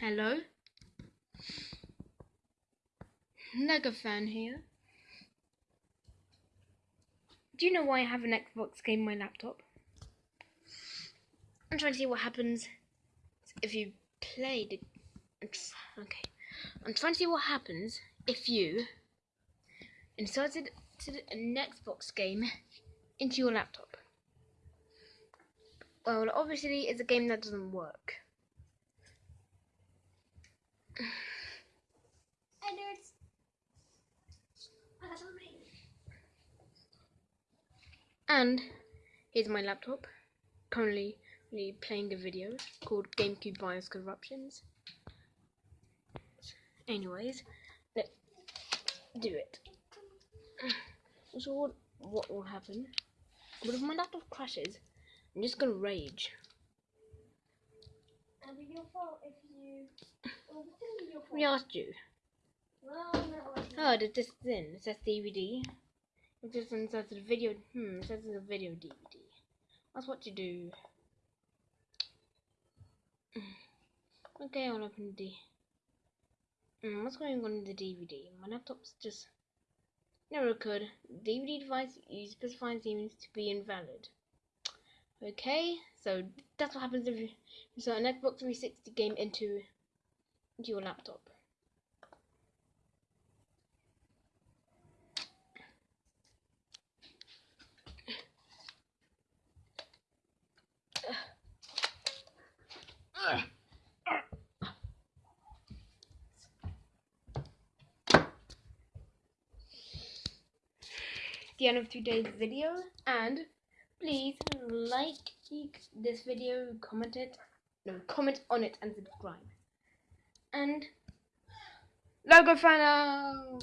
Hello. Lego fan here. Do you know why I have an Xbox game on my laptop? I'm trying to see what happens if you play the. Okay, I'm trying to see what happens if you inserted an Xbox game into your laptop. Well, obviously, it's a game that doesn't work. And here's my laptop, currently playing a video called GameCube BIOS Corruptions. Anyways, let's do it. So what, what will happen? But if my laptop crashes, I'm just gonna rage. It'll be your fault if you. Well, it's be your fault. We asked you. Well, no, Oh, did this in? It says DVD. It just says the video. Hmm, it says a video DVD. That's what you do. Okay, I'll open the. Hmm, what's going on in the DVD? My laptop's just never could. DVD device you specify seems to be invalid. Okay, so that's what happens if you insert an Xbox 360 game into your laptop. the end of today's video and please like this video comment it no comment on it and subscribe and logo out